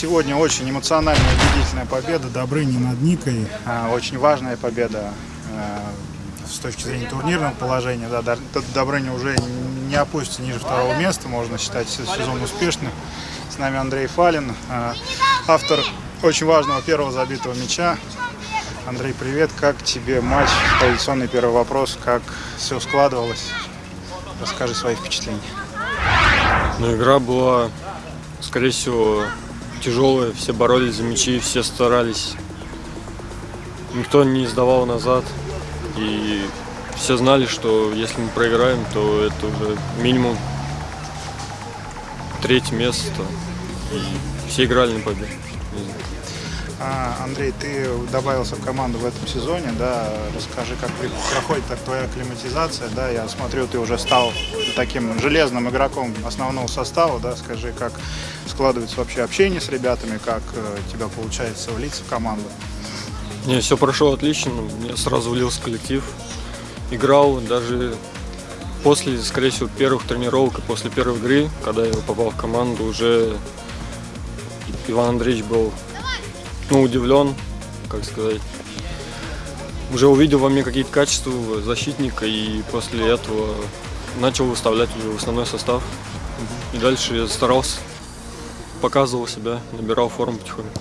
Сегодня очень эмоциональная, убедительная победа Добрыни над Никой. А, Очень важная победа а, с точки зрения турнирного положения. Да, Добрыня уже не опустится ниже второго места, можно считать се- сезон успешным. С нами Андрей Фалин, а, автор очень важного первого забитого мяча. Андрей, привет. Как тебе матч? Традиционный первый вопрос. Как все складывалось? Расскажи свои впечатления. Но игра была, скорее всего, тяжелая. Все боролись за мячи, все старались. Никто не сдавал назад. И все знали, что если мы проиграем, то это уже минимум третье место. И все играли на победу. А, Андрей, ты добавился в команду в этом сезоне, да, расскажи, как проходит так твоя акклиматизация, да, я смотрю, ты уже стал таким железным игроком основного состава, да, скажи, как складывается вообще общение с ребятами, как э, тебя получается влиться в команду. Не, все прошло отлично. Я сразу влился в коллектив. Играл даже после, скорее всего, первых тренировок и после первой игры, когда я попал в команду, уже Иван Андреевич был ну, удивлен, как сказать. Уже увидел во мне какие-то качества защитника и после этого начал выставлять уже в основной состав. И дальше я старался, показывал себя, набирал форму потихоньку.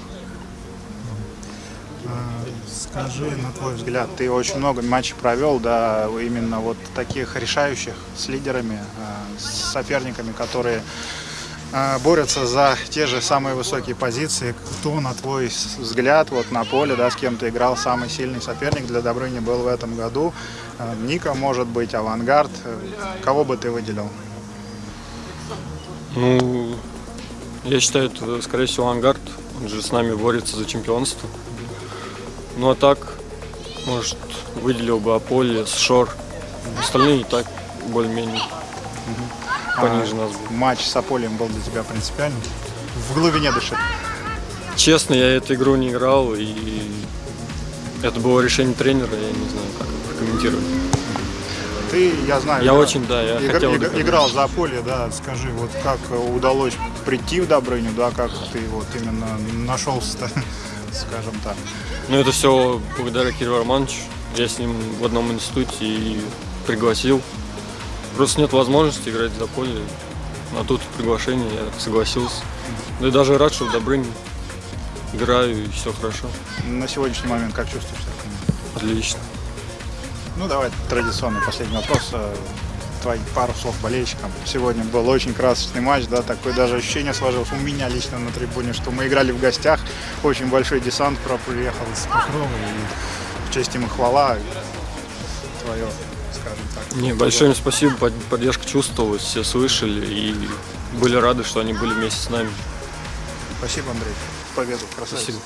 Скажи, на твой взгляд, ты очень много матчей провел, да, именно вот таких решающих с лидерами, э, с соперниками, которые борются за те же самые высокие позиции. Кто, на твой взгляд, вот на поле, да, с кем ты играл, самый сильный соперник для Добрыни был в этом году? Э, Ника, может быть, Авангард. Кого бы ты выделил? Ну, я считаю, это, скорее всего, Ангард. Он же с нами борется за чемпионство. Ну, а так, может, выделил бы Аполе, Шор. Остальные и так более-менее пониже нас были. Матч с Аполием был для тебя принципиальным? В глубине души. Честно, я эту игру не играл, и это было решение тренера, я не знаю, как прокомментировать. Ты, я знаю, Я игра- очень, да, я Игр- хотел иг- доказать. играл за поле, да, скажи, вот как удалось прийти в Добрыню, да, как ты вот именно нашелся, скажем так. Ну, это все благодаря Кириллу Романовичу. Я с ним в одном институте и пригласил. Просто нет возможности играть за поле. А тут приглашение, я согласился. Да и даже рад, что в Добрыне играю, и все хорошо. На сегодняшний момент как чувствуешь себя? Отлично. Ну, давай традиционный последний вопрос. э, Твои пару слов болельщикам. Сегодня был очень красочный матч, да, такое даже ощущение сложилось у меня лично на трибуне, что мы играли в гостях, очень большой десант приехал из Покрова, и в честь им и хвала твое, скажем так. Не, большое им спасибо, под- поддержка чувствовалась, все слышали и были рады, что они были вместе с нами. Спасибо, Андрей. Победу. Красавец. Спасибо.